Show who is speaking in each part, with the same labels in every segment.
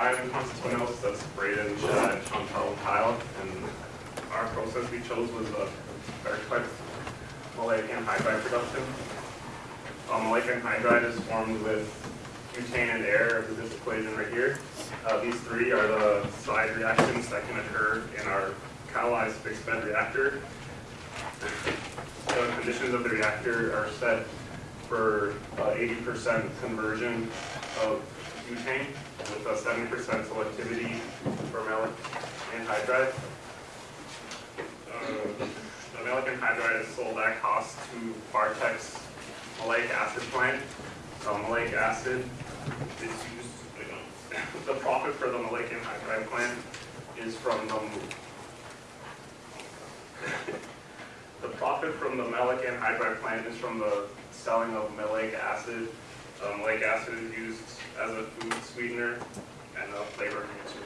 Speaker 1: I'm Constantinos, that's Braden, Chad, Chantal, and Kyle, and our process we chose was a very maleic anhydride production. Um, maleic anhydride is formed with butane and air, as this equation right here. Uh, these three are the side reactions that can occur in our catalyzed fixed bed reactor. The conditions of the reactor are set for 80% conversion of butane with a 70% selectivity for maleic anhydride. Uh, the maleic anhydride is sold at cost to Bartek's maleic acid plant. Uh, maleic acid is used, the profit for the maleic anhydride plant is from the the profit from the maleic anhydride plant is from the selling of maleic acid. Uh, maleic acid is used as a food sweetener and a flavor enhancer.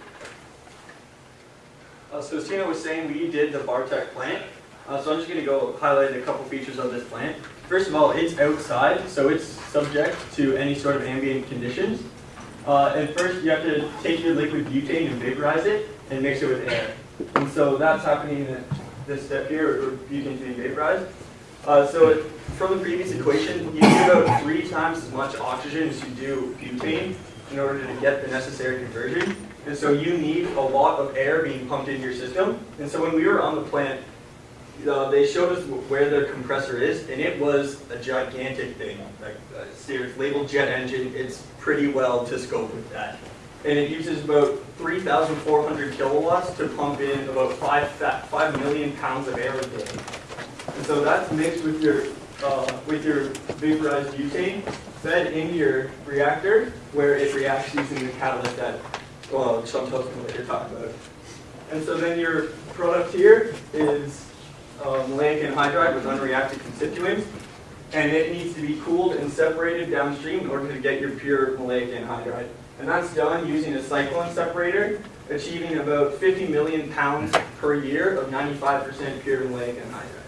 Speaker 2: Uh, so as Tina was saying, we did the Bartek plant. Uh, so I'm just going to go highlight a couple features of this plant. First of all, it's outside, so it's subject to any sort of ambient conditions. Uh, and first, you have to take your liquid butane and vaporize it and mix it with air. And so that's happening in this step here, where butane's being vaporized. Uh, so it, from the previous equation, you need about three times as much oxygen as you do butane in order to get the necessary conversion. And so you need a lot of air being pumped into your system. And so when we were on the plant, uh, they showed us where the compressor is, and it was a gigantic thing. Like, uh, it's labeled jet engine. It's pretty well to scope with that. And it uses about 3,400 kilowatts to pump in about 5, 5 million pounds of air a day. And so that's mixed with your, uh, with your vaporized butane, fed into your reactor, where it reacts using the catalyst that well, Chantal's what you're talking about. And so then your product here is um, maleic anhydride with unreacted constituents, and it needs to be cooled and separated downstream in order to get your pure maleic anhydride. And that's done using a cyclone separator, achieving about 50 million pounds per year of 95% pure maleic anhydride.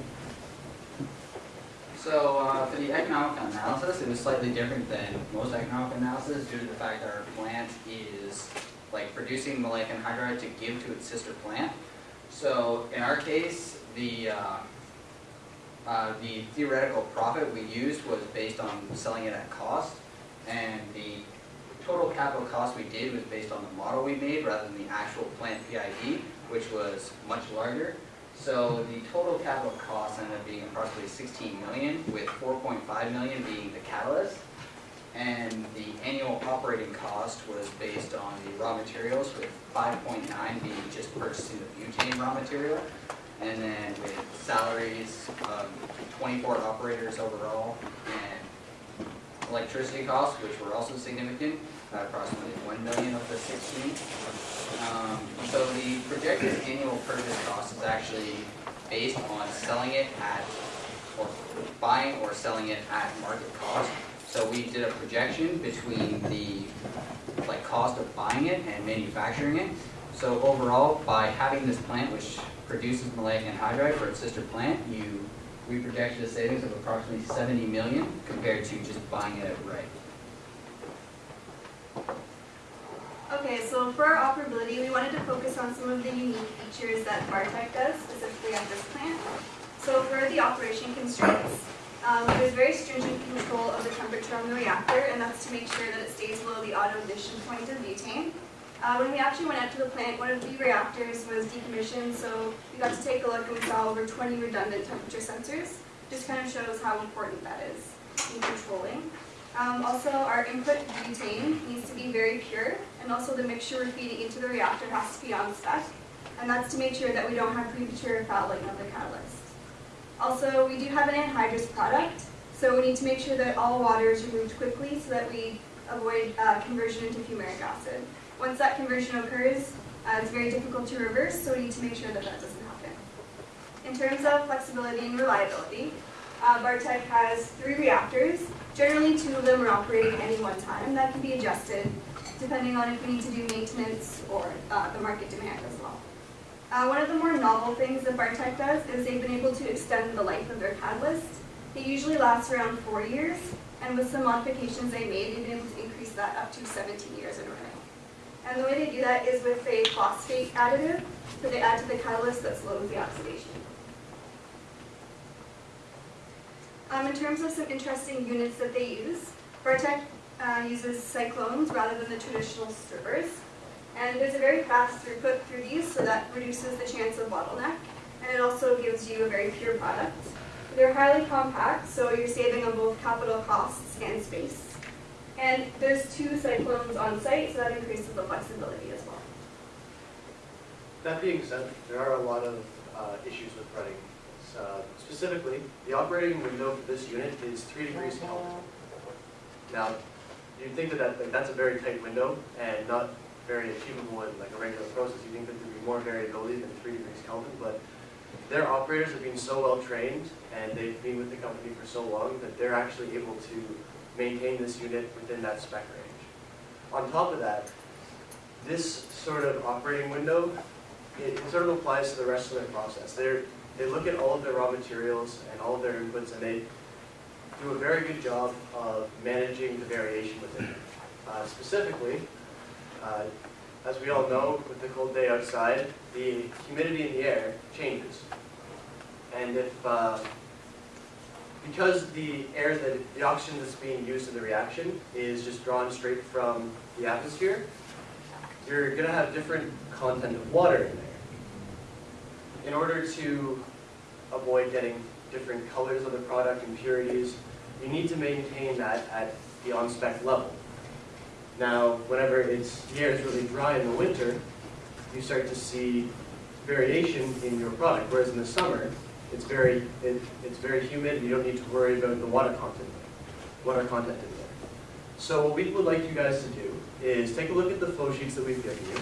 Speaker 3: So uh, for the economic analysis, it was slightly different than most economic analysis due to the fact that our plant is like producing maleic anhydride to give to its sister plant. So in our case, the uh, uh, the theoretical profit we used was based on selling it at cost, and the total capital cost we did was based on the model we made rather than the actual plant PID, which was much larger. So the total capital cost ended up being approximately 16 million, with 4.5 million being the catalyst. And the annual operating cost was based on the raw materials, with 5.9 being just purchasing the butane raw material. And then with salaries, um, 24 operators overall, and electricity costs, which were also significant, approximately 1 million of the 16. Um, so the projected annual purchase cost is actually based on selling it at, or buying or selling it at market cost. So we did a projection between the like cost of buying it and manufacturing it. So overall, by having this plant, which produces maleic anhydride for its sister plant, you we projected a savings of approximately 70 million compared to just buying it outright.
Speaker 4: Okay, so for our operability, we wanted to focus on some of the unique features that Bartek does, specifically at this plant. So for the operation constraints, um, there's very stringent control of the temperature on the reactor, and that's to make sure that it stays below the auto ignition point of butane. Uh, when we actually went out to the plant, one of the reactors was decommissioned, so we got to take a look and we saw over 20 redundant temperature sensors. Just kind of shows how important that is in controlling. Um, also, our input butane needs to be very pure, and also the mixture we're feeding into the reactor has to be on spec, and that's to make sure that we don't have premature fouling of the catalyst. Also, we do have an anhydrous product, so we need to make sure that all water is removed quickly so that we avoid uh, conversion into fumaric acid. Once that conversion occurs, uh, it's very difficult to reverse, so we need to make sure that that doesn't happen. In terms of flexibility and reliability, uh, Bartek has three reactors, Generally, two of them are operating at any one time. That can be adjusted depending on if we need to do maintenance or uh, the market demand as well. Uh, one of the more novel things that Bartek does is they've been able to extend the life of their catalyst. It usually lasts around four years, and with some modifications they made, they've been able to increase that up to 17 years in a row. And the way they do that is with a phosphate additive that they add to the catalyst that slows the oxidation. Um, in terms of some interesting units that they use, Bartek uh, uses cyclones rather than the traditional stirrers. And there's a very fast throughput through these, so that reduces the chance of bottleneck. And it also gives you a very pure product. They're highly compact, so you're saving on both capital costs and space. And there's two cyclones on site, so that increases the flexibility as well.
Speaker 5: That being said, there are a lot of uh, issues with running. this. Uh, Specifically, the operating window for this unit is three degrees Kelvin. Now, you'd think that that- like, that's a very tight window and not very achievable in like a regular process. You think that there'd be more variability than three degrees Kelvin, but their operators have been so well trained and they've been with the company for so long that they're actually able to maintain this unit within that spec range. On top of that, this sort of operating window, it sort of applies to the rest of their process. They're, they look at all of their raw materials and all of their inputs and they do a very good job of managing the variation within it. Uh, Specifically, uh, as we all know, with the cold day outside, the humidity in the air changes. And if, uh, because the air that, the oxygen that's being used in the reaction is just drawn straight from the atmosphere, you're gonna have different content of water in there. In order to avoid getting different colors of the product, impurities, you need to maintain that at the on-spec level. Now, whenever it's, the air is really dry in the winter, you start to see variation in your product, whereas in the summer, it's very, it, it's very humid, you don't need to worry about the water content, water content in there. So what we would like you guys to do is take a look at the flow sheets that we've given you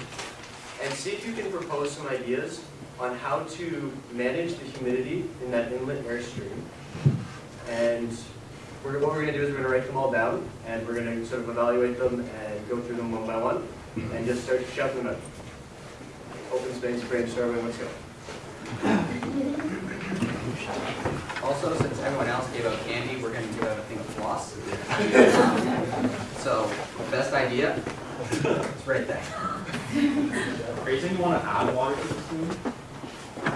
Speaker 5: and see if you can propose some ideas on how to manage the humidity in that inlet airstream. And we're, what we're gonna do is we're gonna write them all down and we're gonna sort of evaluate them and go through them one by one and just start shouting them out. Open space, brainstorming, let's go.
Speaker 3: Also, since everyone else gave out candy, we're gonna give out a thing of floss. So, best idea, it's right there.
Speaker 6: Are you saying you want to add water to the steam?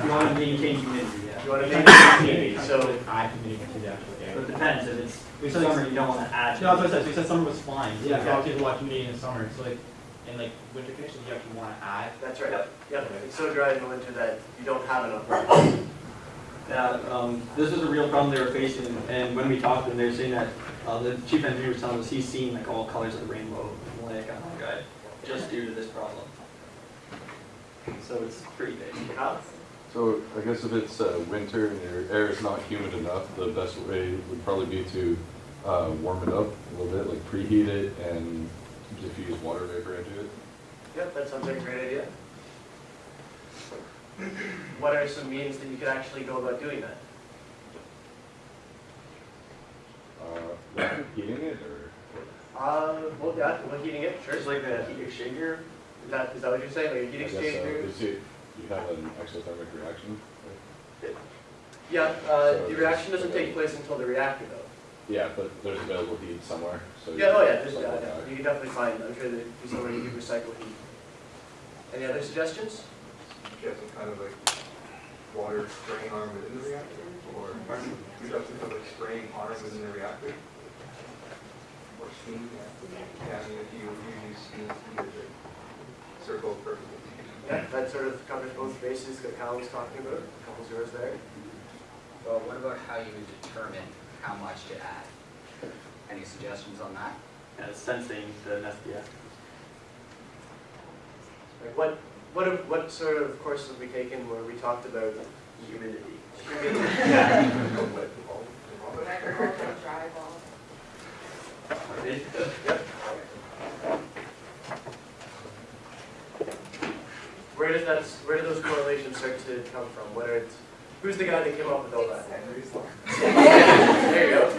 Speaker 7: You want to maintain humidity, yeah.
Speaker 5: You wanna maintain humidity, so
Speaker 6: Add humidity to the actual
Speaker 7: So it depends, if it's
Speaker 6: We said
Speaker 7: summer, you don't want to add.
Speaker 6: No, that's what I said, so you said summer was fine, so
Speaker 7: Yeah.
Speaker 6: if you have to watch humidity in the summer, so like, in like winter conditions, you actually want to add.
Speaker 5: that's right. Yep, it's so dry in the winter that you don't have enough water.
Speaker 7: Yeah, um, this was a real problem they were facing, and when we talked to them, they were saying that, uh, the chief engineer was telling us he's seen like all colors of the rainbow in maleic anhydride, just due to this problem. So it's pretty big.
Speaker 5: Kyle?
Speaker 8: So I guess if it's uh, winter and your air is not humid enough, the best way would probably be to uh, warm it up a little bit, like preheat it and diffuse water vapor into it.
Speaker 5: Yep, that sounds like a great idea. What are some means that you could actually go about doing that?
Speaker 8: Uh, heating it or?
Speaker 5: Uh, well, yeah, well, heating it, sure.
Speaker 7: Just like the heat exchanger,
Speaker 5: Is that, is that what you're saying, like a heat
Speaker 8: I guess so. Is it, you have an exothermic reaction?
Speaker 5: Yeah, uh,
Speaker 8: So
Speaker 5: the reaction doesn't
Speaker 8: it's-
Speaker 5: take place until the reactor though.
Speaker 8: Yeah, but there's available heat somewhere, so.
Speaker 5: Yeah, oh yeah, there's,
Speaker 8: cycle
Speaker 5: yeah, you can definitely find, I'm sure there'd be somebody who could recycle heat. Any other suggestions?
Speaker 9: You have some kind of like water spraying arm within the reactor, or you have some kind of like spraying arm within the reactor? Or steam, yeah, yeah, I mean, if you, you use steam, you use it, circle perfectly.
Speaker 5: Yeah, that sort of covers both bases that Kyle was talking about, a couple zeros there.
Speaker 3: Well, what about how you would determine how much to add? Any suggestions on that?
Speaker 7: yeah, sensing the SPF.
Speaker 5: Like what, what, have- what sort of courses have we taken where we talked about humidity? Humidity. Where does that, where do those correlations start to come from? What are, who's the guy that came up with all that? There you go.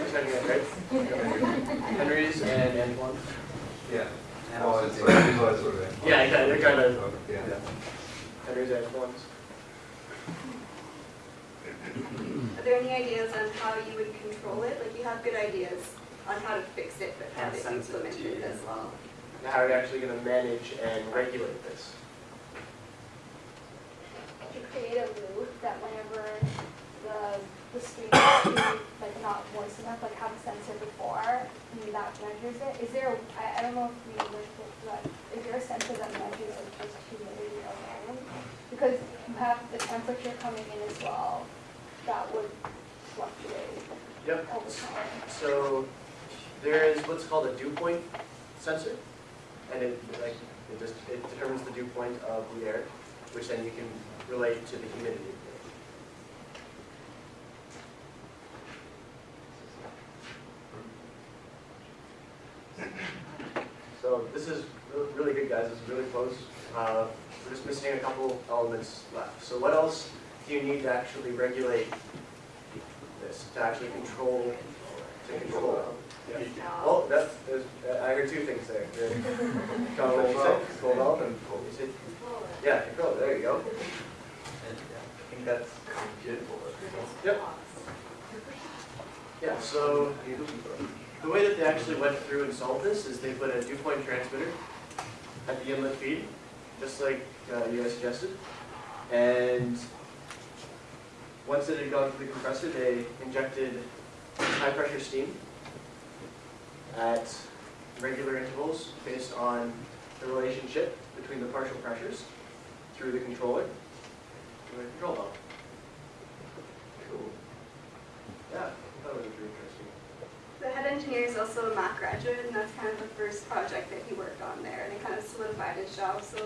Speaker 5: Henry's and Antoine's.
Speaker 9: Yeah.
Speaker 3: And
Speaker 9: Well,
Speaker 3: also
Speaker 9: it's
Speaker 3: to-
Speaker 9: like, it's all sort of.
Speaker 5: Yeah, yeah, they're kind of,
Speaker 9: Yeah.
Speaker 5: Henry's and Antoine's.
Speaker 4: Are there any ideas on how you would control it? Like you have good ideas on how to fix it, but how to
Speaker 7: it
Speaker 4: implement it
Speaker 7: yeah.
Speaker 4: as well.
Speaker 5: how are you actually gonna manage and regulate this?
Speaker 10: to create a loop that whenever the, the stream is like not moist enough, like have a sensor before, and that measures it. Is there, I don't know if we looked at, but is there a sensor that measures like just humidity alone? Because you have the temperature coming in as well, that would fluctuate
Speaker 5: Yep.
Speaker 10: over time.
Speaker 5: So there is what's called a dew point sensor, and it like it just it determines the dew point of the air, which then you can relate to the humidity. So this is really good, guys. It's really close. Uh, we're just missing a couple elements left. So what else do you need to actually regulate this, to actually control, to control? Yeah. Oh, that's, there's, I heard two things there. The- Control
Speaker 11: Control valve.
Speaker 5: Control valve and, you yeah, control, there you go.
Speaker 11: I think that's good for
Speaker 5: Yep. Yeah, so the way that they actually went through and solved this is they put a dew point transmitter at the inlet feed, just like uh, you guys suggested. And once it had gone through the compressor, they injected high pressure steam at regular intervals based on the relationship between the partial pressures through the controller to the control valve.
Speaker 11: Cool.
Speaker 5: Yeah, was pretty interesting.
Speaker 4: The head engineer is also a Mac graduate, and that's kind of the first project that he worked on there, and it kind of solidified his job, so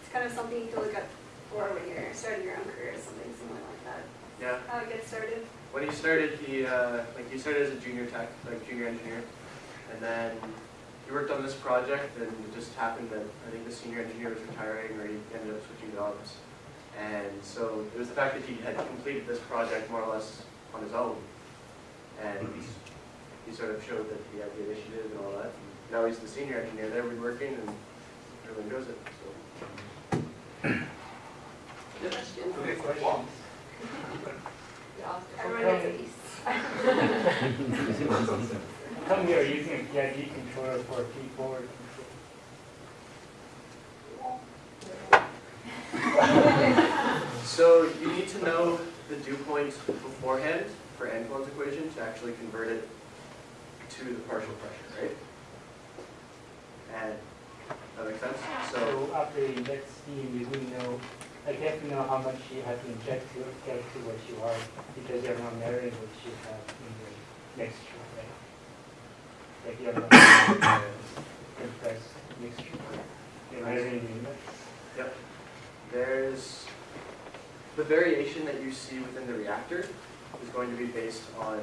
Speaker 4: it's kind of something you can look up for when you're starting your own career, or something similar like that.
Speaker 5: Yeah,
Speaker 4: How it gets started.
Speaker 5: when he started, he, uh, like, he started as a junior tech, like, junior engineer. And then he worked on this project, and it just happened that, I think the senior engineer was retiring, or he ended up switching jobs. And so it was the fact that he had completed this project more or less on his own. And he sort of showed that he had the initiative and all that. And Now he's the senior engineer there, we're working, and really enjoys it, so.
Speaker 11: Okay, question.
Speaker 4: Everyone gets a piece.
Speaker 12: Come here, using a PID controller for a keyboard.
Speaker 5: So you need to know the dew point beforehand for Antoine's equation to actually convert it to the partial pressure, right? And, that makes sense? So,
Speaker 12: So after you inject steam, you know, like you have to know how much you have to inject to get to what you are, because you're not measuring what you have in the mixture, right? Like you're not compressed mixture, you're measuring the inlet.
Speaker 5: yep. There's, the variation that you see within the reactor is going to be based on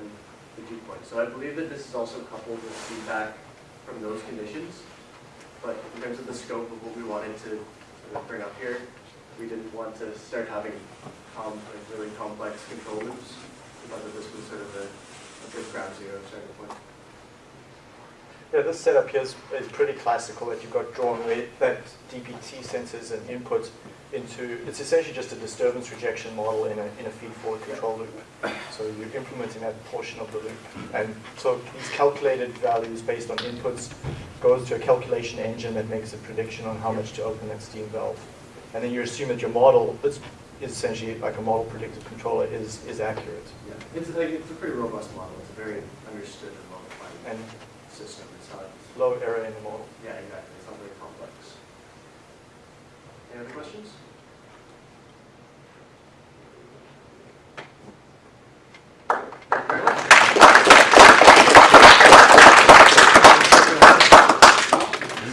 Speaker 5: the dew point. So I believe that this is also coupled with feedback from those conditions. But in terms of the scope of what we wanted to bring up here, we didn't want to start having com, like really complex control loops. We thought that this was sort of a, a good ground zero starting point.
Speaker 13: Yeah, this setup here is, is pretty classical that you've got drawn where that DPT sensors and input into, it's essentially just a disturbance rejection model in a, in a feed-forward control loop. So you're implementing that portion of the loop. And so these calculated values based on inputs goes to a calculation engine that makes a prediction on how much to open that steam valve. And then you assume that your model, it's, essentially like a model predictive controller, is, is accurate.
Speaker 5: Yeah, it's like, it's a pretty robust model. It's a very understood and well-defined
Speaker 13: And
Speaker 5: system. It's not,
Speaker 13: low error in the model.
Speaker 5: yeah, exactly. It's not very complex. Any other questions? Thank you very much.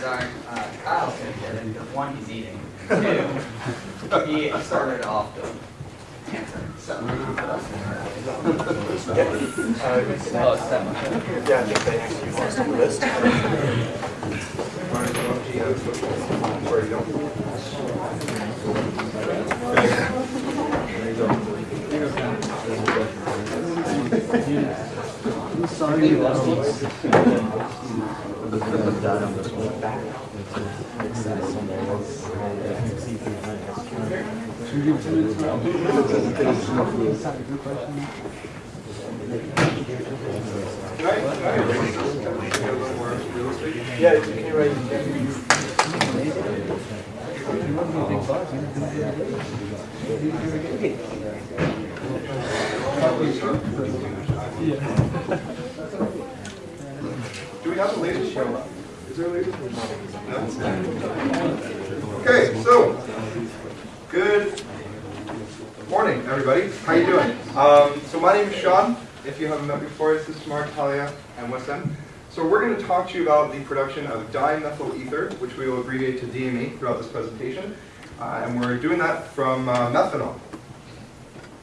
Speaker 3: Sorry, uh, Kyle's gonna get it. One, he's eating. Two, he started off the answer. So.
Speaker 13: Uh,
Speaker 3: Oh, seven.
Speaker 13: Yeah, I think they actually lost on the list. Yeah, can you write it down?
Speaker 9: Do we have the latest show? Is there a latest? No? Okay, so, good morning, everybody. How you doing? Um, so my name is Sean. If you haven't met before, this is Mark, So we're going to talk to you about the production of dimethyl ether, which we will abbreviate to DME throughout this presentation. Uh, and we're doing that from uh, methanol.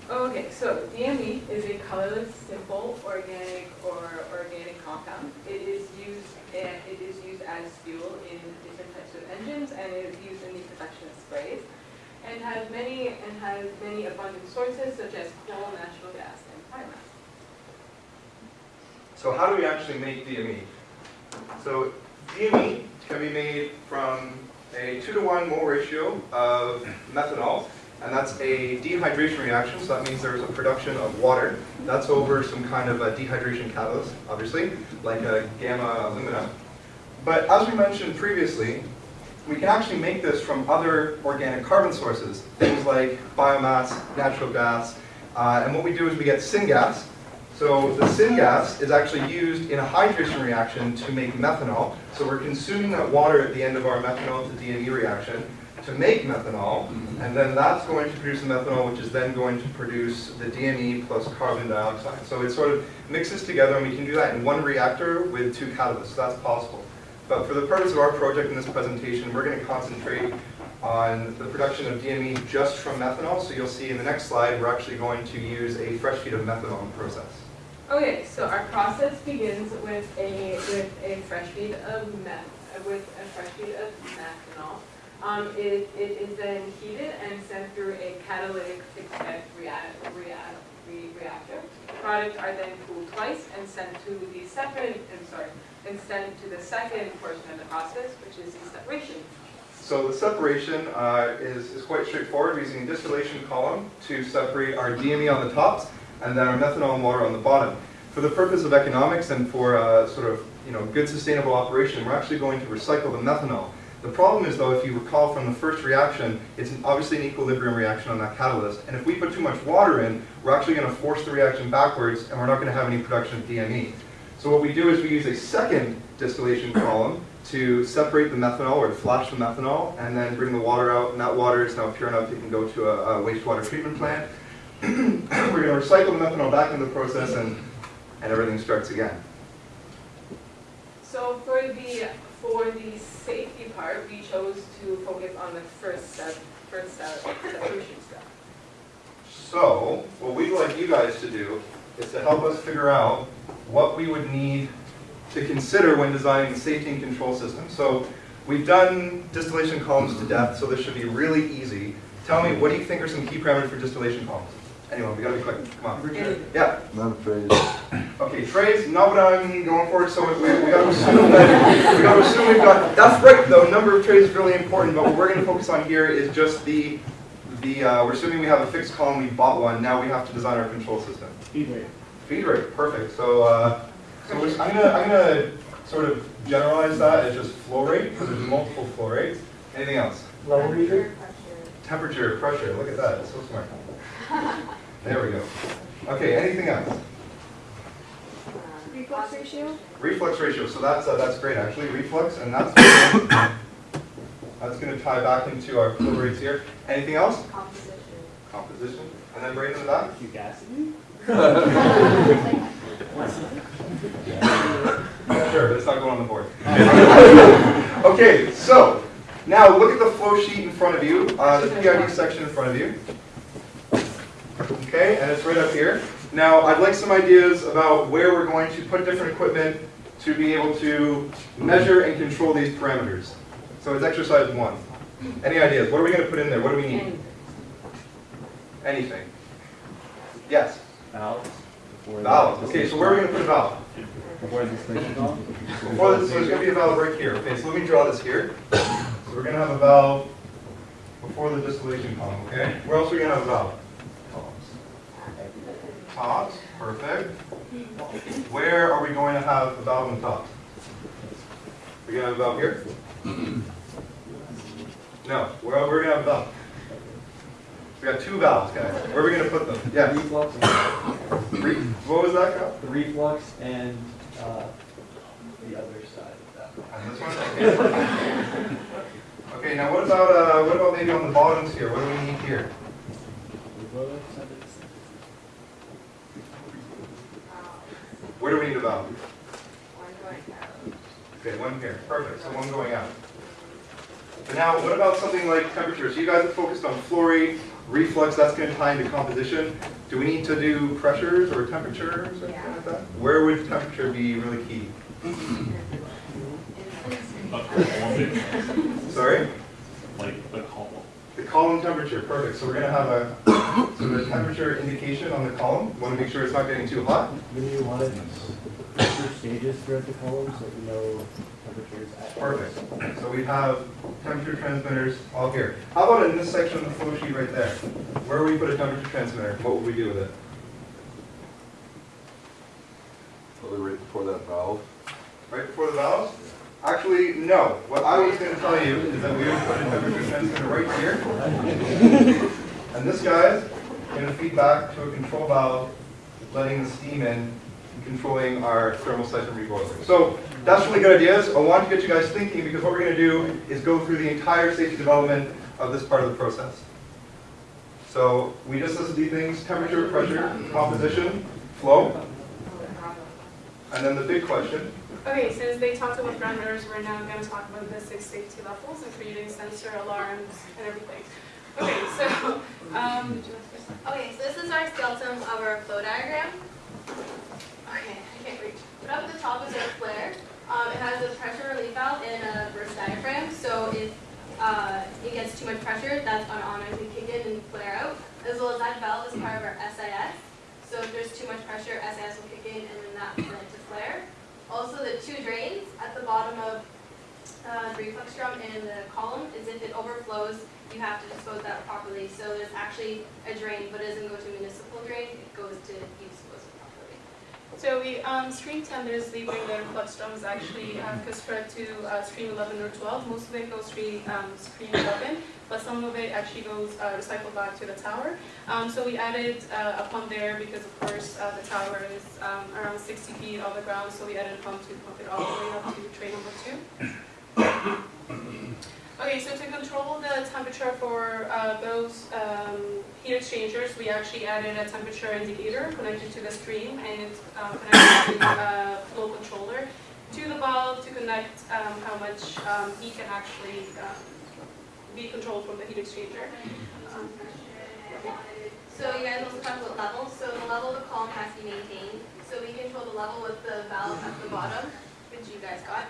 Speaker 14: Okay, so DME is a colorless, simple, organic or organic compound. It is used and it is used as fuel in different types of engines and it is used in the production of sprays and has many and has many abundant sources such as coal, natural gas, and biomass.
Speaker 9: So how do we actually make DME? So DME can be made from a 2 to 1 mole ratio of methanol, and that's a dehydration reaction, so that means there's a production of water. That's over some kind of a dehydration catalyst, obviously, like a gamma alumina. But as we mentioned previously, we can actually make this from other organic carbon sources, things like biomass, natural gas, uh, and what we do is we get syngas, so the syngas is actually used in a hydration reaction to make methanol. So we're consuming that water at the end of our methanol to DME reaction to make methanol, mm-hmm. and then that's going to produce the methanol, which is then going to produce the DME plus carbon dioxide. So it sort of mixes together, and we can do that in one reactor with two catalysts. So that's possible. But for the purpose of our project in this presentation, we're going to concentrate on the production of DME just from methanol. So you'll see in the next slide, we're actually going to use a fresh feed of methanol process.
Speaker 14: Okay, so our process begins with a with a fresh feed of meth with a fresh feed of methanol. Um, it, it is then heated and sent through a catalytic fixed bed react, react, re reactor. Products are then cooled twice and sent to the second, I'm sorry, and sent to the second portion of the process, which is the separation.
Speaker 9: So the separation uh, is, is quite straightforward. We're using a distillation column to separate our DME on the tops and then our methanol and water on the bottom. For the purpose of economics and for uh, sort of you know good sustainable operation, we're actually going to recycle the methanol. The problem is though, if you recall from the first reaction, it's obviously an equilibrium reaction on that catalyst, and if we put too much water in, we're actually going to force the reaction backwards, and we're not going to have any production of DME. So what we do is we use a second distillation column to separate the methanol or to flash the methanol, and then bring the water out, and that water is now pure enough it can go to a, a wastewater treatment plant. we're going to recycle the methanol back into the process, and, and everything starts again.
Speaker 14: So for the for the safety part, we chose to focus on the first step, first step, separation step.
Speaker 9: So, what we'd like you guys to do is to help us figure out what we would need to consider when designing the safety and control system. So, we've done distillation columns to death, so this should be really easy. Tell me, what do you think are some key parameters for distillation columns? Anyone, we gotta be quick, come on. Yeah.
Speaker 8: Not afraid.
Speaker 9: Okay, trays, not what I'm going for, so we, we gotta assume that, we gotta assume we've got, that's right though, number of trays is really important, but what we're gonna focus on here is just the, the, uh, we're assuming we have a fixed column, we bought one, now we have to design our control system.
Speaker 12: Feed rate.
Speaker 9: Feed rate, perfect, so, uh, so we're- I'm gonna, I'm gonna sort of generalize that as just flow rate, because there's multiple flow rates. Anything else?
Speaker 12: Level meter?
Speaker 9: Temperature, pressure, look at that, it's so smart. There we go. Okay, anything else?
Speaker 4: Reflux ratio?
Speaker 9: Reflux ratio, so that's, uh, that's great actually, reflux, and that's, that's gonna tie back into our flow rates here. Anything else?
Speaker 15: Composition.
Speaker 9: Composition, and then right in the back?
Speaker 12: Fugacity?
Speaker 9: Sure, let's not going on the board. Okay, so, now look at the flow sheet in front of you, uh, the PID section in front of you. Okay, and it's right up here. Now, I'd like some ideas about where we're going to put different equipment to be able to measure and control these parameters. So it's exercise one. Any ideas? What are we going to put in there? What do we need? Anything. Yes?
Speaker 16: Valves.
Speaker 9: Valve. Okay, so where are we going to put a valve?
Speaker 16: Before the station column?
Speaker 9: Before this, so there's going to be a valve right here. Okay, so let me draw this here. So we're going to have a valve before the distillation column, okay? Where else are we going to have a valve? Tops, perfect. Where are we going to have a valve on the top? We're going to have a valve here? No, where, we're going to have a valve. We got two valves, guys. Where are we gonna put them? Yeah.
Speaker 7: Reflux,
Speaker 9: Re- What was that, Kyle?
Speaker 7: the reflux and, uh, the other side of that.
Speaker 9: On this one? Okay. Okay, now what about, uh, what about maybe on the bottoms here? What do we need here? Where do we need a valve?
Speaker 17: One going out.
Speaker 9: Okay, one here, perfect, so one going out. But now, what about something like temperature? So you guys have focused on flow rate, reflux, that's gonna tie into composition. Do we need to do pressures or temperatures or something like that? Where would temperature be really key? Sorry?
Speaker 18: Like the column.
Speaker 9: The column temperature, perfect, so we're gonna have a, so the temperature indication on the column, wanna make sure it's not getting too hot.
Speaker 12: Do you want it temperature stages throughout the column so you know temperatures at?
Speaker 9: Perfect. So we have temperature transmitters all here. How about in this section of the flow sheet right there? Where would we put a temperature transmitter? What would we do with it?
Speaker 8: Probably right before that valve.
Speaker 9: Right before the valves? Actually, no. What I was going to tell you is that we would put a temperature transmitter right here. And this guy's going to feed back to a control valve, letting the steam in and controlling our thermosiphon reboiler. So that's really good ideas. I want to get you guys thinking because what we're going to do is go through the entire safety development of this part of the process. So we just listed these things, temperature, pressure, composition, flow, and then the big question,
Speaker 17: Okay, since they talked about parameters, we're now gonna talk about the six safety levels, including sensor alarms and everything. Okay, so, um,
Speaker 19: Okay, so this is our skeleton of our flow diagram. Okay, I can't reach. But up at the top is our flare. Um, it has a pressure relief valve and a burst diaphragm, so if uh, it gets too much pressure, that's on automatically kick in and flare out. As well as that valve is part of our SIS. So if there's too much pressure, SIS will kick in and then that will to flare. Also, the two drains at the bottom of uh, the reflux drum and the column is if it overflows, you have to dispose that properly. So there's actually a drain, but it doesn't go to municipal drain, it goes to properly.
Speaker 17: So we, um, stream ten, there's leaving the flux drums actually have construct to, uh, stream eleven or twelve. Most of it goes stream, um, stream eleven, but some of it actually goes, uh, recycled back to the tower. Um, so we added, uh, a pump there because of course, uh, the tower is, um, around sixty feet off the ground, so we added a pump to pump it all the way up to train number two. Okay, so to control the temperature for uh, those um, heat exchangers, we actually added a temperature indicator connected to the stream and it's um, connected to the uh, flow controller to the valve to connect um, how much um, heat can actually um, be controlled from the heat exchanger. Um,
Speaker 19: So you guys also talked about levels. So the level of the column has to be maintained. So we control the level with the valve at the bottom, which you guys got.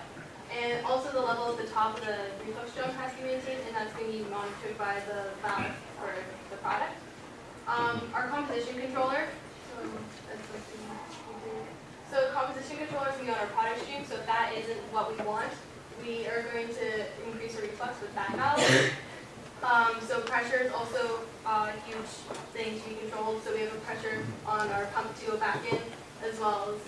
Speaker 19: And also the level at the top of the reflux drum has to be maintained, and that's going to be monitored by the valve for the product. Um, our composition controller, so. So composition controller is going to be on our product stream, so if that isn't what we want, we are going to increase the reflux with that valve. Um, so pressure is also a huge thing to be controlled, so we have a pressure on our pump to go back in, as well as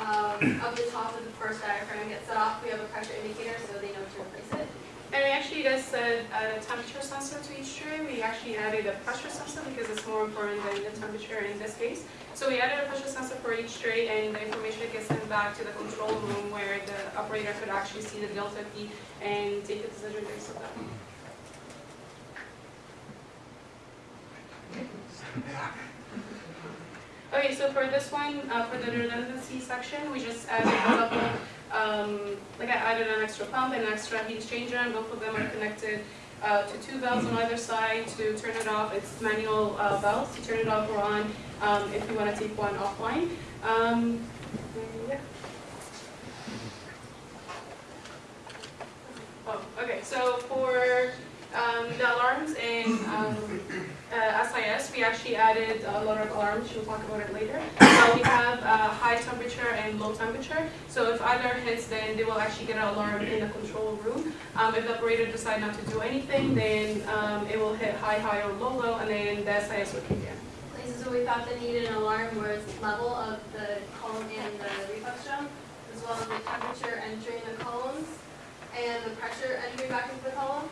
Speaker 19: um, up the top of the burst diaphragm gets set off, we have a pressure indicator, so they know to replace it.
Speaker 17: And we actually just said add a temperature sensor to each tray. We actually added a pressure sensor because it's more important than the temperature in this case. So we added a pressure sensor for each tray and the information gets sent back to the control room where the operator could actually see the delta P and take a decision based on that. Okay, so for this one, uh, for the redundancy section, we just added a couple, um, like I added an extra pump and an extra heat exchanger, and both of them are connected uh, to two valves on either side to turn it off. It's manual uh, valves to turn it off or on um, if you want to take one offline. Um, yeah. Oh, okay, so for um, the alarms and um, uh, SIS, we actually added a lot of alarms, we'll talk about it later. Uh, we have uh, high temperature and low temperature, so if either hits, then they will actually get an alarm in the control room. Um, if the operator decides not to do anything, then um, it will hit high, high, or low, low, and then the SIS will kick in.
Speaker 19: Places where we thought that needed an alarm was level of the column and the reflux drum, as well as the temperature entering the columns, and the pressure entering back into the column.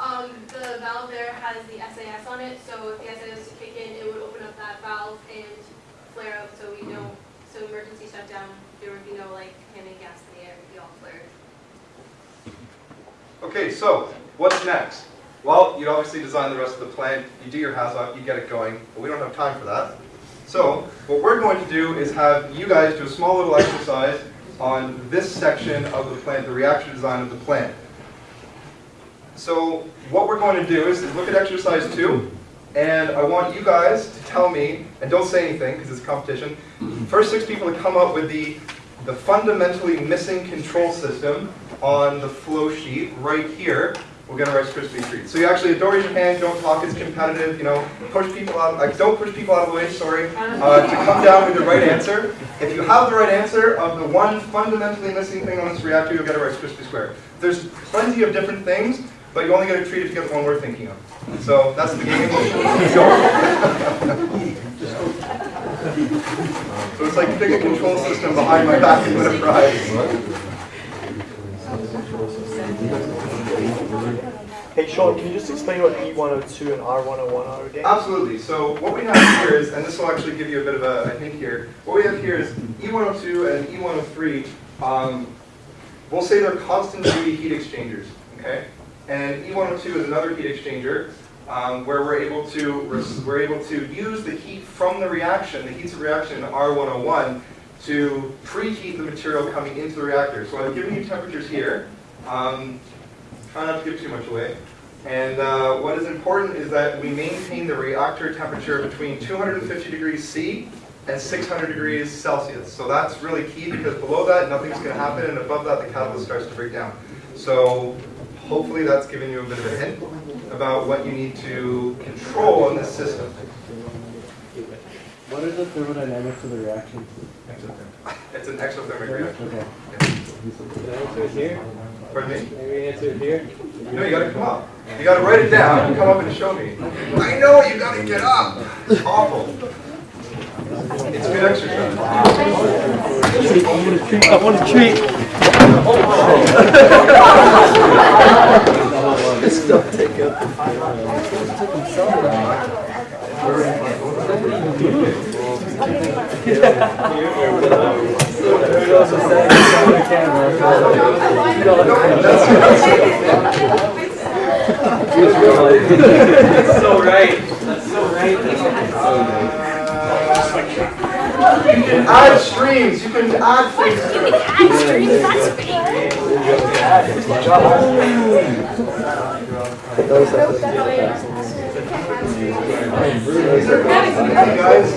Speaker 19: Um, the valve there has the SIS on it, so if the SIS to kick in, it would open up that valve and flare up so we don't, so emergency shutdown, there would be no like handing gas in the air, it'd be all flared.
Speaker 9: Okay, so what's next? Well, you obviously design the rest of the plant, you do your HAZOP, you get it going, but we don't have time for that. So what we're going to do is have you guys do a small little exercise on this section of the plant, the reaction design of the plant. So what we're going to do is, look at exercise two, and I want you guys to tell me, and don't say anything because it's a competition, first six people to come up with the, the fundamentally missing control system on the flow sheet right here will get a Rice Krispie treat. So you actually don't your hand, don't talk, it's competitive, you know, push people out, like don't push people out of the way, sorry, uh, to come down with the right answer. If you have the right answer of the one fundamentally missing thing on this reactor, you'll get a Rice Krispie square. There's plenty of different things, but you only get to treat if you get the one we're thinking of. So that's the game. so it's like pick a control system behind my back and win a prize.
Speaker 13: Hey Sean, can you just explain what E102 and R101 are again?
Speaker 9: Absolutely. So what we have here is, and this will actually give you a bit of a, a hint here, what we have here is E102 and E103, um, we'll say they're constant duty heat exchangers, okay? And E102 is another heat exchanger um, where we're able to we're able to use the heat from the reaction, the heats of reaction in R101, to preheat the material coming into the reactor. So I've given you temperatures here. Um, try not to give too much away. And uh, what is important is that we maintain the reactor temperature between 250 degrees C and 600 degrees Celsius. So that's really key because below that, nothing's going to happen, and above that, the catalyst starts to break down. So hopefully that's given you a bit of a hint about what you need to control in this system.
Speaker 6: What are the thermodynamics of the reaction?
Speaker 9: It's an exothermic reaction.
Speaker 6: Okay.
Speaker 12: The answer is here.
Speaker 9: Pardon me?
Speaker 12: Maybe answer is here.
Speaker 9: No, you gotta come up. You gotta write it down and come up and show me. I know, you gotta get up. It's awful. It's good exercise.
Speaker 6: I want a treat. Stop taking
Speaker 20: That's so right. That's so right.
Speaker 9: You can add streams, you can add things to it.
Speaker 10: Add streams, that's
Speaker 9: These are easy, guys.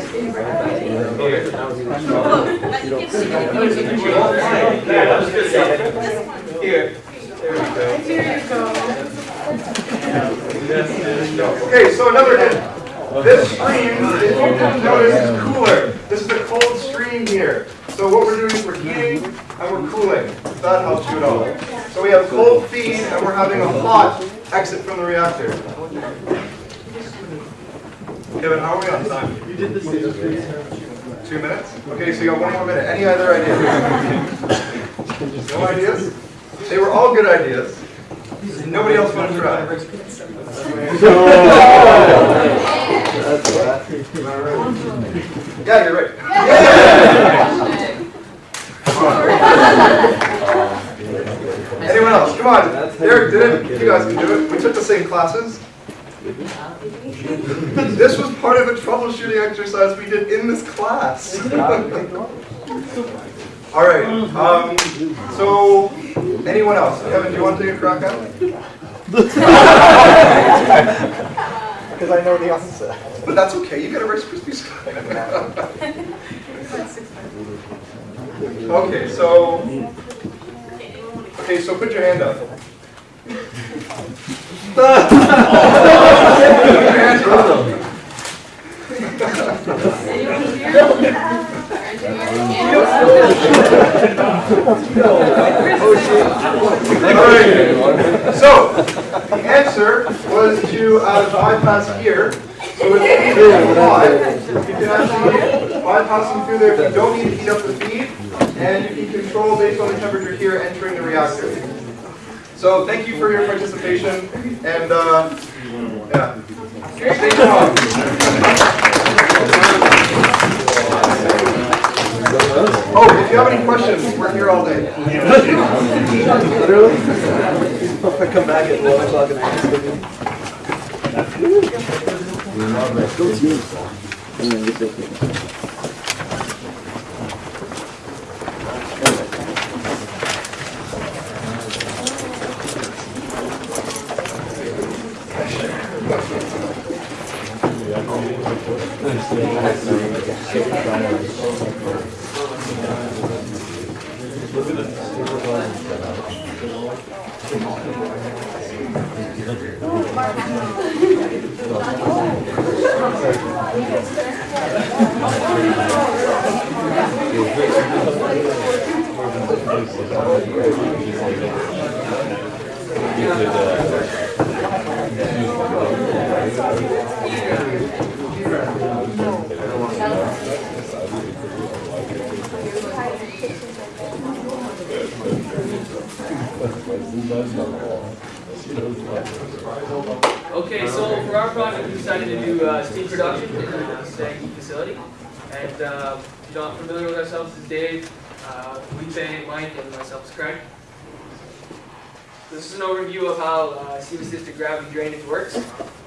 Speaker 20: Here.
Speaker 9: Okay, so another hint. This stream, if you didn't notice, is cooler. This is a cold stream here. So what we're doing is we're heating and we're cooling, if that helps you at all. So we have cold feed and we're having a hot exit from the reactor. Kevin, how are we on time? You did this. Two minutes? Okay, so you got one more minute. Any other ideas? No ideas? They were all good ideas. Nobody else want to try? Yeah, you're right. Anyone else? Come on. Derek did it. You guys can do it. We took the same classes. This was part of a troubleshooting exercise we did in this class. All right. Um, so, anyone else? Kevin, do you want to take a crack at it?
Speaker 13: Because I know the answer.
Speaker 9: But that's okay. You get a Rice Krispies square. Okay, so okay, so put your hand up. Put your hands up. So the answer was to uh, bypass here. So need to apply, you can actually bypass them through there if you don't need to heat up the feed, and you can control based on the temperature here entering the reactor. So thank you for your participation, and uh, Yeah. Okay, thank Oh, if you have any questions, we're here all day.
Speaker 19: Literally? I come back at one o'clock and I
Speaker 21: Okay, so for our project, we decided to do uh, steam production in a SAGD facility. And uh, if you're not familiar with ourselves, this is Dave, uh, Felipe, Mike, and myself is Craig. This is an overview of how uh, steam-assisted gravity drainage works.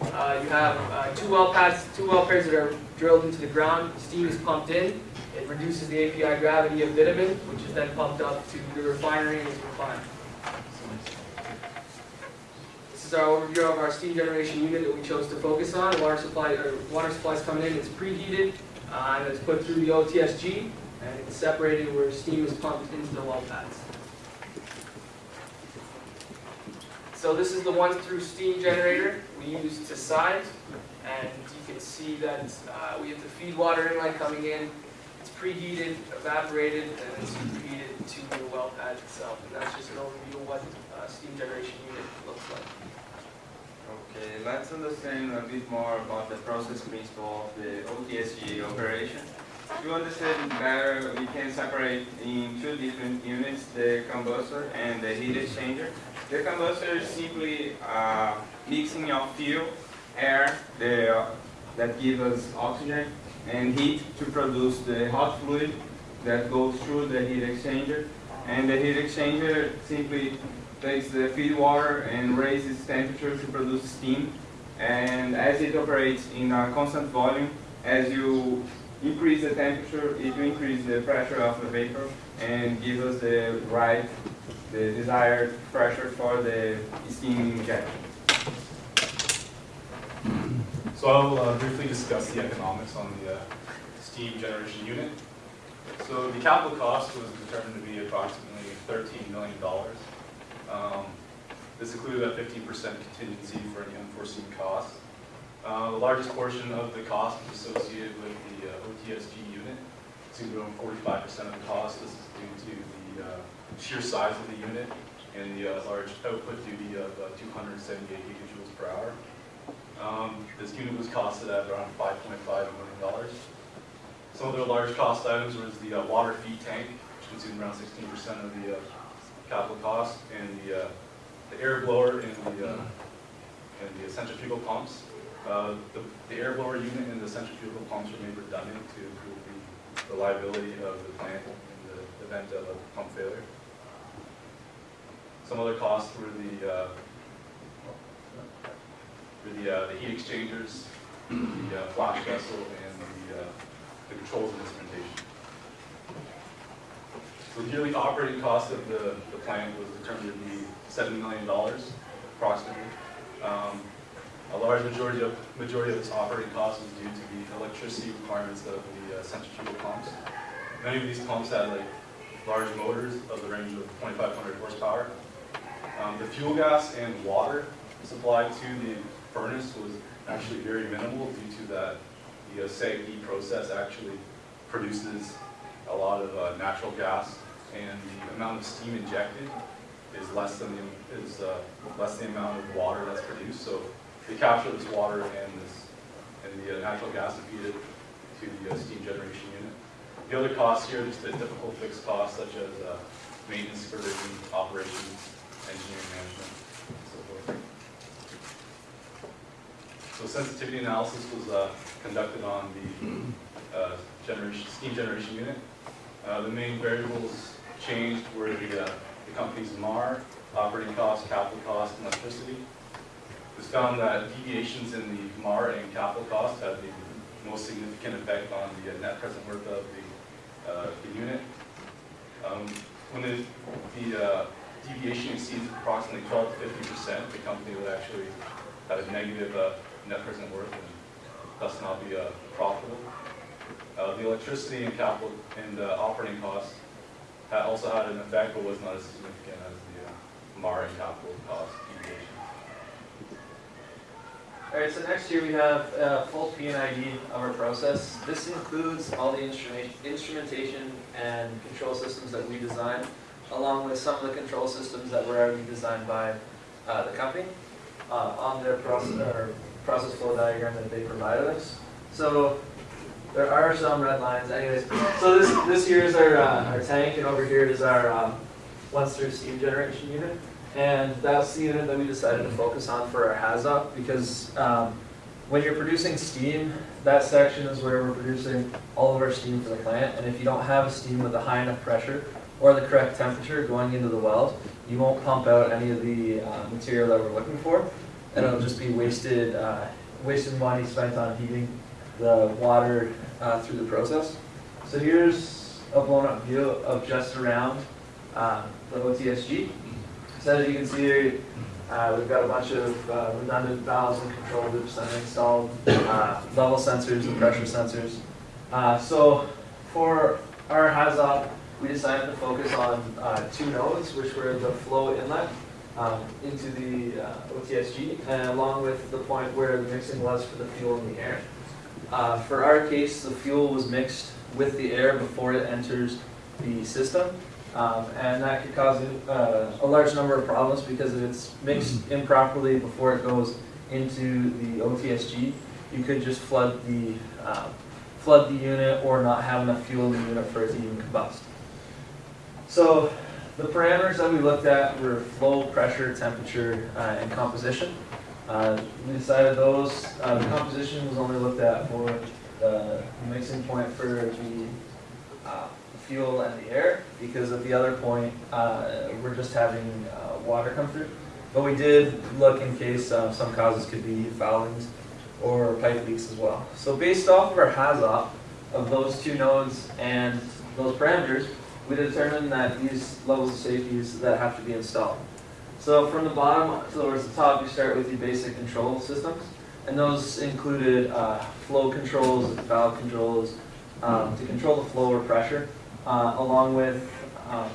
Speaker 21: Uh, you have uh, two well pads, two well pairs that are drilled into the ground. Steam is pumped in. It reduces the API gravity of bitumen, which is then pumped up to the refinery and is refined. This is our overview of our steam generation unit that we chose to focus on. Water supply, or water supply is coming in, it's preheated, uh, and it's put through the OTSG, and it's separated where steam is pumped into the well pads. So this is the once-through steam generator we use to size, and you can see that uh, we have the feed water inlet coming in. It's preheated, evaporated, and it's reheated to the well pad itself. And that's just an overview of what uh, steam generation unit looks like.
Speaker 22: Okay, let's understand a bit more about the process principle of the OTSG operation. To understand better, we can separate in two different units, the combustor and the heat exchanger. The combustor is simply uh, mixing of fuel, air, the, uh, that gives us oxygen, and heat to produce the hot fluid that goes through the heat exchanger. And the heat exchanger simply takes the feed water and raises temperature to produce steam. And as it operates in a constant volume, as you increase the temperature, it will increase the pressure of the vapor and give us the right, the desired pressure for the steam injection.
Speaker 8: So I'll uh, briefly discuss the economics on the uh, steam generation unit. So the capital cost was determined to be approximately $13 million. Um, This included a 15% contingency for any unforeseen costs. Uh, The largest portion of the cost is associated with the uh, OTSG unit. It's going to go 45% of the cost. This is due to the uh, sheer size of the unit and the uh, large output duty of uh, 278 gigajoules per hour. Um, This unit was costed at around $5.5 million. Some of the large cost items was the uh, water feed tank, which consumed around 16% of the capital cost, and the, uh, the air blower and the, uh, and the centrifugal pumps. Uh, The the air blower unit and the centrifugal pumps were made redundant to improve the reliability of the plant in the event of a pump failure. Some other costs were the, uh, the, uh, the heat exchangers, the uh, flash vessel, and the, the controls and instrumentation. So the yearly operating cost of the, the plant was determined to be seven million dollars approximately. Um, a large majority of, majority of its operating cost was due to the electricity requirements of the uh, centrifugal pumps. Many of these pumps had like large motors of the range of 2,500 horsepower. Um, the fuel gas and water supplied to the furnace was actually very minimal due to that the uh, SAGD process actually produces a lot of uh, natural gas and the amount of steam injected is less than the, is uh, less the amount of water that's produced. So they capture this water and this and the uh, natural gas and feed it to the uh, steam generation unit. The other costs here, just the typical fixed costs such as uh, maintenance, supervision, operations, engineering management, and so forth. So sensitivity analysis was uh, conducted on the uh, generation, steam generation unit. Uh, The main variables changed were the, uh, the company's MAR, operating costs, capital costs, and electricity. It was found that deviations in the MAR and capital costs had the most significant effect on the uh, net present worth of the, uh, the unit. Um, When the, the uh, deviation exceeds approximately 12 to 50 percent, the company would actually have a negative uh, net present worth and thus not be uh, profitable. The electricity and capital and operating costs also had an effect, but was not as significant as the uh, and capital cost deviation.
Speaker 20: Alright, so next here we have a full P&ID of our process. This includes all the instrument, instrumentation and control systems that we designed, along with some of the control systems that were already designed by uh, the company uh, on their process, process flow diagram that they provided us. So there are some red lines anyways. So this, this here is our, uh, our tank, and over here is our um, once-through steam generation unit. And that's the unit that we decided to focus on for our HAZOP because um, when you're producing steam, that section is where we're producing all of our steam for the plant. And if you don't have a steam with a high enough pressure or the correct temperature going into the wells, you won't pump out any of the uh, material that we're looking for. And it'll just be wasted, uh, wasted money spent on heating the water uh, through the process. So here's a blown up view of just around um, the OTSG. So as you can see uh, we've got a bunch of uh, redundant valves and control loops installed, uh, level sensors and pressure sensors. Uh, so for our HAZOP, we decided to focus on uh, two nodes, which were the flow inlet um, into the OTSG, and along with the point where the mixing was for the fuel in the air. Uh, for our case, the fuel was mixed with the air before it enters the system. Um, and that could cause uh, a large number of problems because if it's mixed improperly before it goes into the OTSG, you could just flood the uh, flood the unit or not have enough fuel in the unit for it to even combust. So the parameters that we looked at were flow, pressure, temperature, uh, and composition. Uh, we decided those, uh, the composition was only looked at for the mixing point for the uh, fuel and the air, because at the other point, uh, we're just having uh, water come through. But we did look in case uh, some causes could be foulings or pipe leaks as well. So based off of our HAZOP of those two nodes and those parameters, we determined that these levels of safeties that have to be installed. So from the bottom towards the top, you start with your basic control systems, and those included uh, flow controls, valve controls, um, to control the flow or pressure, uh, along with um,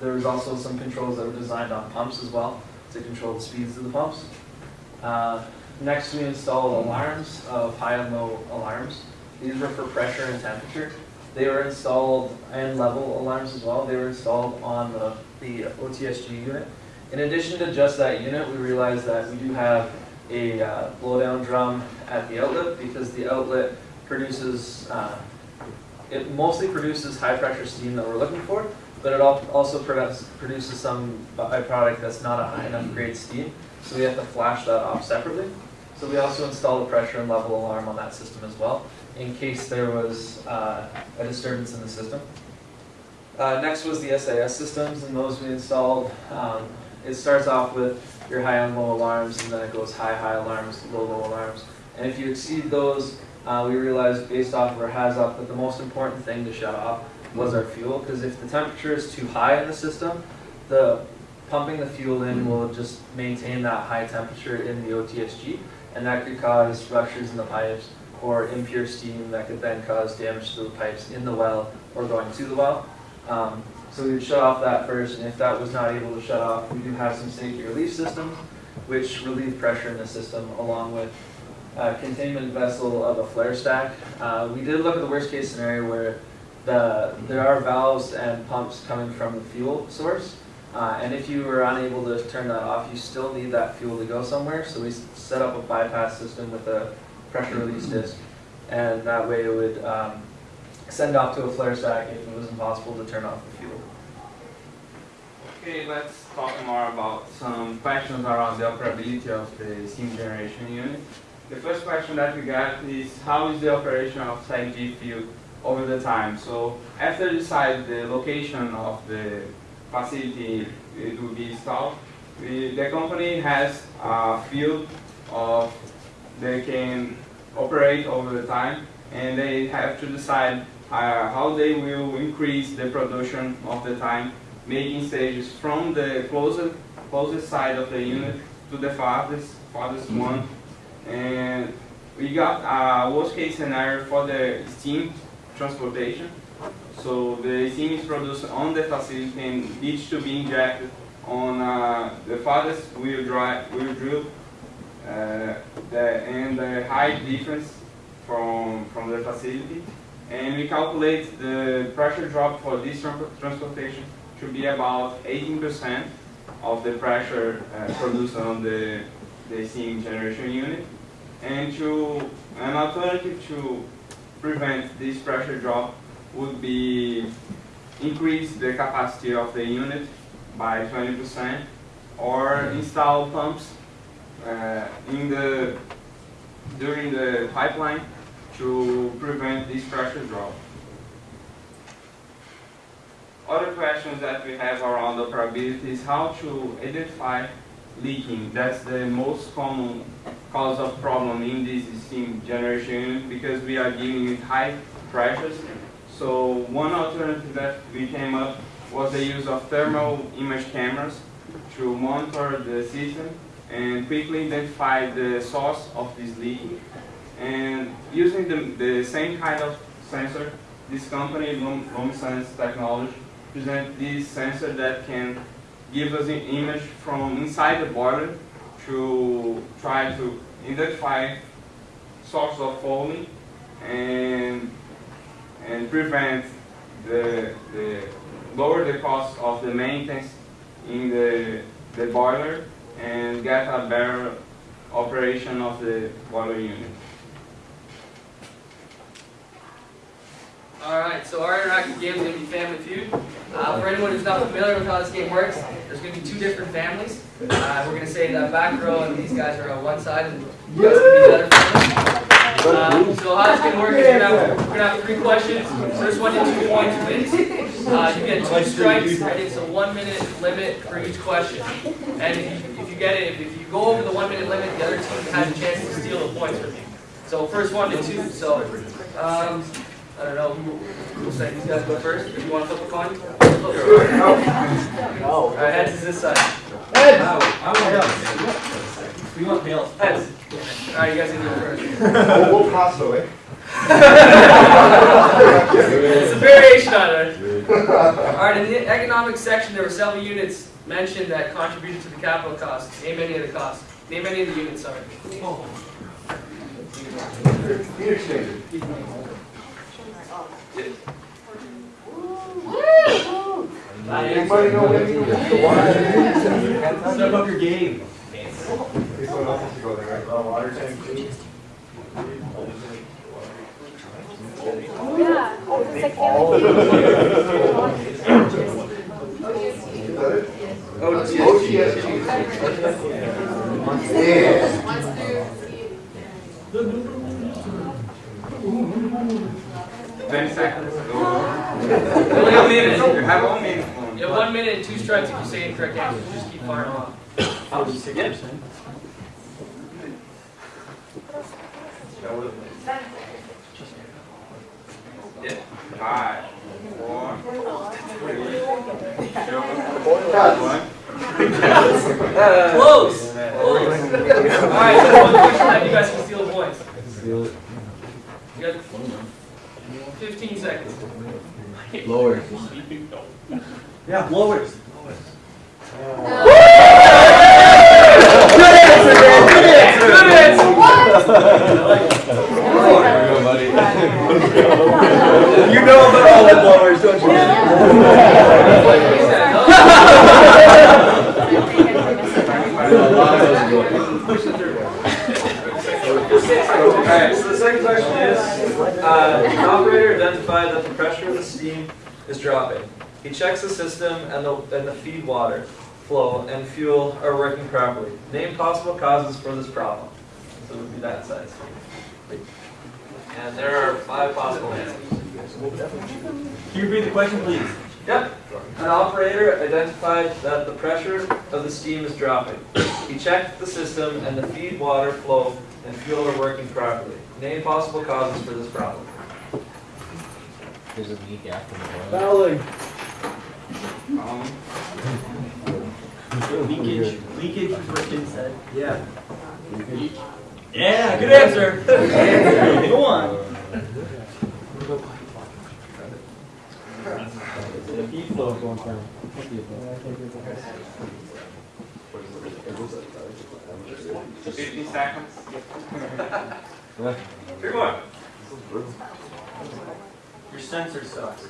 Speaker 20: there was also some controls that were designed on pumps as well to control the speeds of the pumps. Uh, next, we installed alarms of high and low alarms. These were for pressure and temperature. They were installed, and level alarms as well, they were installed on the, the OTSG unit. In addition to just that unit, we realized that we do have a uh, blowdown drum at the outlet because the outlet produces, uh, it mostly produces high pressure steam that we're looking for, but it also produces some byproduct that's not a high enough grade steam, so we have to flash that off separately. So we also installed a pressure and level alarm on that system as well, in case there was uh, a disturbance in the system. Uh, next was the SIS systems, and those we installed. Um, it starts off with your high and low alarms, and then it goes high, high alarms, low, low alarms. And if you exceed those, uh, we realized based off of our HAZOP that the most important thing to shut off was our fuel, because if the temperature is too high in the system, the pumping the fuel in will just maintain that high temperature in the OTSG, and that could cause ruptures in the pipes or impure steam that could then cause damage to the pipes in the well or going to the well. Um, so we would shut off that first, and if that was not able to shut off, we do have some safety relief systems, which relieve pressure in the system along with a containment vessel of a flare stack. Uh, we did look at the worst case scenario where the, there are valves and pumps coming from the fuel source. Uh, and if you were unable to turn that off, you still need that fuel to go somewhere. So we set up a bypass system with a pressure release disc. And that way it would um, send off to a flare stack if it was impossible to turn off the.
Speaker 22: Okay, let's talk more about some questions around the operability of the steam generation unit. the first question that we got is how is the operation of SAGD field over the time? So after you decide the location of the facility it will be installed, we, the company has a field of they can operate over the time and they have to decide uh, how they will increase the production of the time, making stages from the closest, closest side of the unit to the farthest, farthest one. And we got a worst case scenario for the steam transportation. So the steam is produced on the facility and needs to be injected on uh, the farthest wheel drive, wheel drill, uh, the, and the height difference from, from the facility. And we calculate the pressure drop for this transportation to be about 18% of the pressure uh, produced on the, the steam generation unit. And to, an alternative to prevent this pressure drop would be increase the capacity of the unit by 20% or install pumps uh, in the during the pipeline to prevent this pressure drop. Other questions that we have around operability is how to identify leaking. That's the most common cause of problem in this steam generation unit because we are dealing with high pressures. So one alternative that we came up was the use of thermal image cameras to monitor the system and quickly identify the source of this leaking. And using the, the same kind of sensor, this company, Lum- LumaSense Technology, present this sensor that can give us an image from inside the boiler to try to identify source of fouling and and prevent the, the lower the cost of the maintenance in the, the boiler and get a better operation of the boiler unit.
Speaker 21: Alright, so our interactive game is going to be Family Feud. Uh, for anyone who's not familiar with how this game works, there's going to be two different families. Uh, we're going to say that back row and these guys are on one side, and you guys can be better families. Um, so how it's going to work is we're going to have, three questions. First one to two points wins. Uh, you get two strikes, and it's a one minute limit for each question. And if you, if you get it, if you go over the one minute limit, the other team has a chance to steal the points from you. So first one to two. So um, I don't know who who'll say these guys go first. If you want to flip a coin. No. All right, heads is this side. Heads.
Speaker 20: We want tails.
Speaker 21: Heads. All right, you guys can go first.
Speaker 9: We'll we'll pass away.
Speaker 21: It's a variation on it. All right, in the economic section, there were several units mentioned that contributed to the capital costs. Name any of the costs. Name any of the units, sorry.
Speaker 9: Heat exchanger. Anybody know what you
Speaker 20: Step up your game.
Speaker 9: People else has. Oh,
Speaker 10: yeah. OTSG. Yeah.
Speaker 22: 20 seconds.
Speaker 21: Only a minute.
Speaker 22: You have one minute.
Speaker 21: You one minute and two strikes if you say incorrect answers. Just keep firing off. 46%.
Speaker 22: Yeah. Five, four, three, two, one.
Speaker 21: Close! Close! Alright, so one question left, you guys can steal the points. You guys 15 seconds.
Speaker 20: Lowers. Yeah, lowers.
Speaker 21: Good answer.
Speaker 2: There we go, buddy.
Speaker 20: You know about all the blowers, don't
Speaker 7: Alright, so the second question is, uh, an operator identified that the pressure of the steam is dropping. He checks the system and the, and the feed water flow and fuel are working properly. Name possible causes for this problem.
Speaker 20: So it would be that size. And there are five possible answers.
Speaker 7: Can you read the question, please?
Speaker 20: Yep. An operator identified that the pressure of the steam is dropping. He checked the system and the feed water flow and fuel are working properly. Name possible causes for this problem.
Speaker 6: There's a leak after the boil.
Speaker 7: Fouling.
Speaker 22: Um,
Speaker 7: Leakage, leakage is what Tim said. Yeah. Yeah, good answer. Go on.
Speaker 6: The feed flow is going down.
Speaker 22: Fifty seconds.
Speaker 20: Three more.
Speaker 7: Your sensor sucks.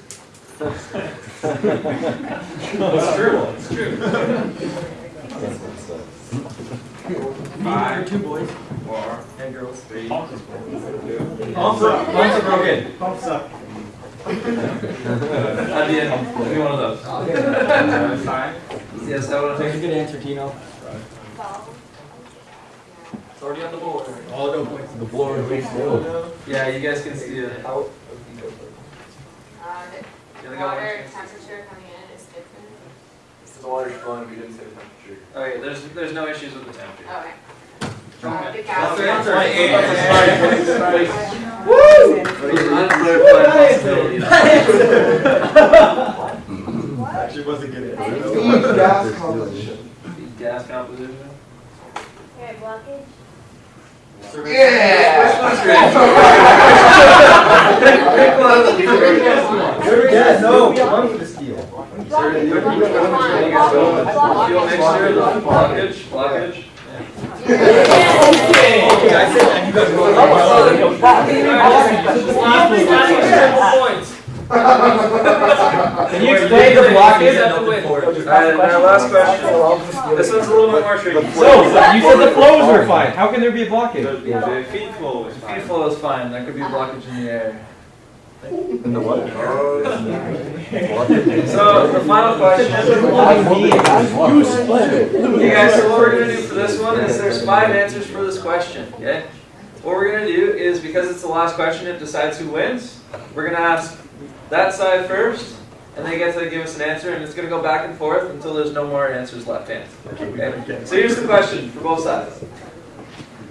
Speaker 20: It's true, it's true.
Speaker 7: Five, two boys
Speaker 22: Four,
Speaker 7: and girls.
Speaker 22: three,
Speaker 7: Pumps
Speaker 22: two,
Speaker 7: Pumps are, pumps are broken.
Speaker 6: Pumps up.
Speaker 20: At the end, any one of those.
Speaker 22: uh, sign.
Speaker 20: Yes, that would
Speaker 7: That's a good answer, Tino.
Speaker 20: It's already on the board.
Speaker 7: All no points.
Speaker 6: The board is still.
Speaker 20: Yeah, you guys can see it.
Speaker 19: Uh,
Speaker 20: You
Speaker 19: the
Speaker 20: only got one
Speaker 19: water temperature coming in is different.
Speaker 9: The water's flowing, we didn't say the temperature.
Speaker 20: Okay, there's, there's no issues with the temperature.
Speaker 19: Okay. Uh, the
Speaker 20: That's
Speaker 19: gas.
Speaker 20: the answer.
Speaker 7: Actually wasn't good
Speaker 9: Feed gas composition.
Speaker 20: Gas composition.
Speaker 23: Okay, blockage.
Speaker 7: Yeah, no, one for the steel.
Speaker 20: Fuel mixture, blockage, blockage.
Speaker 7: Okay, I said that, you guys Can you explain the blockage?
Speaker 20: Alright, now last question. This one's a little bit more tricky.
Speaker 6: So, you said the flows were fine. How can there be a blockage?
Speaker 22: The, the feed flow is
Speaker 20: Feed
Speaker 22: fine.
Speaker 20: flow is fine, there could be a blockage in the air.
Speaker 8: In the what?
Speaker 20: So, the final question. Okay guys, so what we're gonna do for this one is there's five answers for this question, okay? What we're gonna do is, because it's the last question, it decides who wins. We're gonna ask that side first, and they get to give us an answer, and it's gonna go back and forth until there's no more answers left in. Okay? So here's the question for both sides.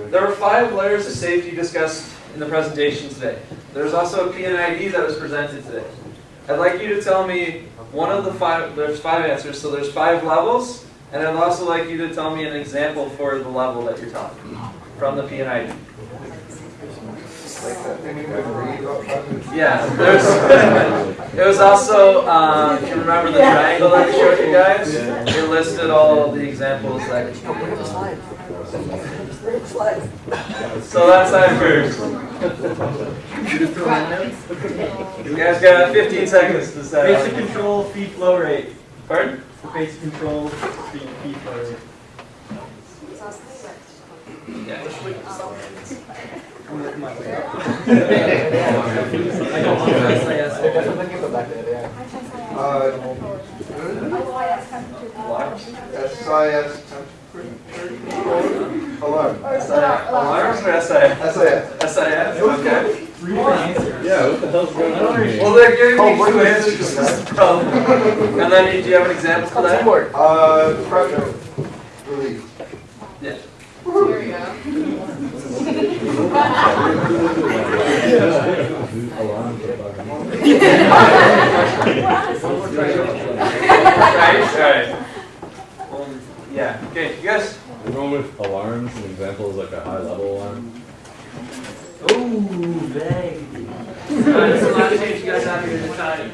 Speaker 20: There were five layers of safety discussed in the presentation today. There's also a P&ID that was presented today. I'd like you to tell me one of the five, there's five answers, so there's five levels, and I'd also like you to tell me an example for the level that you're talking from the P&ID.
Speaker 9: Like that thing you would read about.
Speaker 20: Yeah, there's, it was also, uh, if you remember the triangle that we showed you guys, it listed all the examples that. So that's side first. You guys got 15 seconds to set
Speaker 7: Basic
Speaker 20: up.
Speaker 7: control, feed flow rate.
Speaker 20: Pardon?
Speaker 7: The basic control, feed, feed flow rate. I'm looking my way up. I don't want to SIS.
Speaker 13: Definitely give it back.
Speaker 9: Uh, SIS temperature. Alarm.
Speaker 20: Or SIS?
Speaker 9: SIS.
Speaker 20: SIS, okay.
Speaker 7: Three different answers.
Speaker 8: Yeah, what the hell's going on here?
Speaker 20: Well, they're giving
Speaker 9: Oh,
Speaker 20: me two
Speaker 9: is
Speaker 20: answers.
Speaker 9: this?
Speaker 20: So, And then, do you have an example for that?
Speaker 9: Uh, pressure relief.
Speaker 20: Yeah.
Speaker 19: Here we go.
Speaker 20: Right, Yeah, okay, you guys,
Speaker 8: The one with alarms, an example is like a high level alarm.
Speaker 7: Ooh, vague.
Speaker 20: Alright, this is the change you guys have here to decide.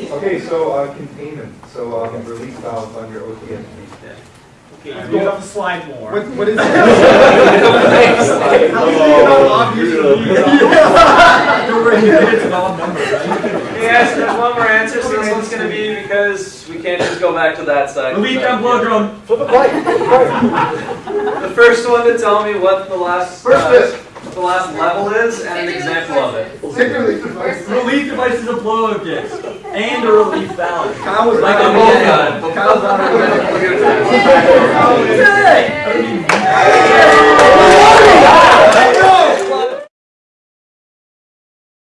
Speaker 9: Okay, so, uh, containment, so, um, release valves on your OTS.
Speaker 7: Okay, you have to slide more.
Speaker 9: What, what is
Speaker 7: How obvious
Speaker 8: Brutal.
Speaker 7: you You're ready to get it to number, right?
Speaker 20: Yes, there's one more answer, so this one's gonna be because we can't just go back to that side.
Speaker 7: Relief and blow drum.
Speaker 13: Flip it right, flip it right.
Speaker 20: The first one to tell me what the last,
Speaker 9: First
Speaker 20: uh,
Speaker 9: bit
Speaker 20: what the last level is and an example of it.
Speaker 9: Relief devices.
Speaker 7: Relief devices blow-up. And a relief valve. Like a
Speaker 9: bolt
Speaker 7: gun.
Speaker 9: Kyle's on.
Speaker 7: Hey!